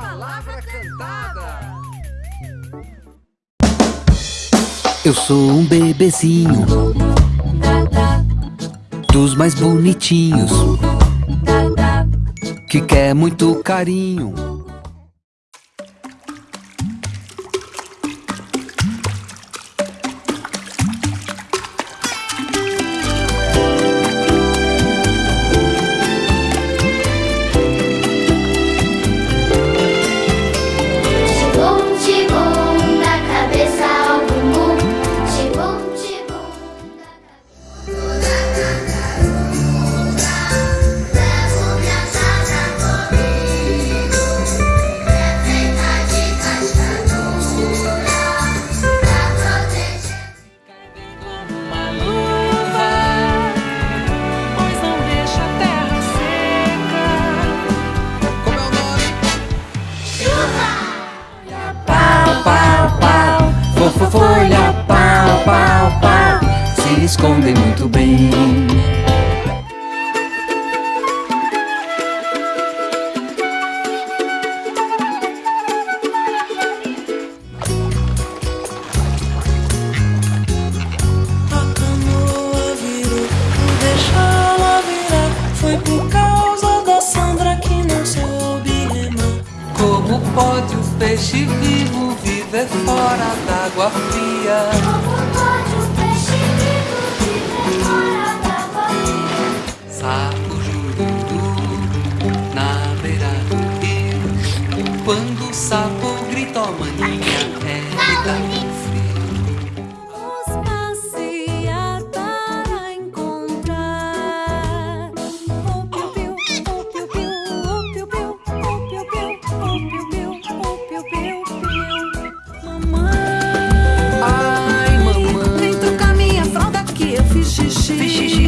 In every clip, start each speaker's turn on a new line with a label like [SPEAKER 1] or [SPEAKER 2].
[SPEAKER 1] Palavra cantada.
[SPEAKER 2] Eu sou um bebezinho Dos mais bonitinhos Que quer muito carinho
[SPEAKER 3] soube remar. Como pode o peixe vivo viver fora d'água fria? Rio. Quando o sapo grita, ó maninha, é com frio.
[SPEAKER 4] Os passear para encontrar o piu-piu, o piu-piu, o piu-piu, o piu-piu, o piu-piu, o piu-piu-piu. Mamãe,
[SPEAKER 2] Ai, mamãe
[SPEAKER 4] vem trocar minha fralda que eu xixi,
[SPEAKER 2] fiz xixi,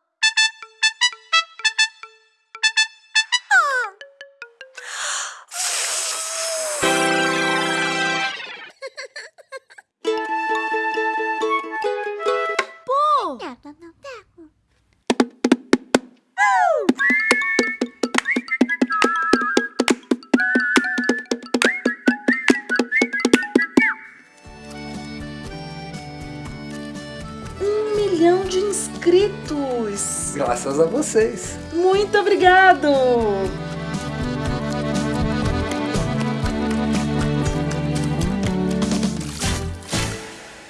[SPEAKER 5] milhão de inscritos!
[SPEAKER 1] Graças a vocês.
[SPEAKER 5] Muito obrigado!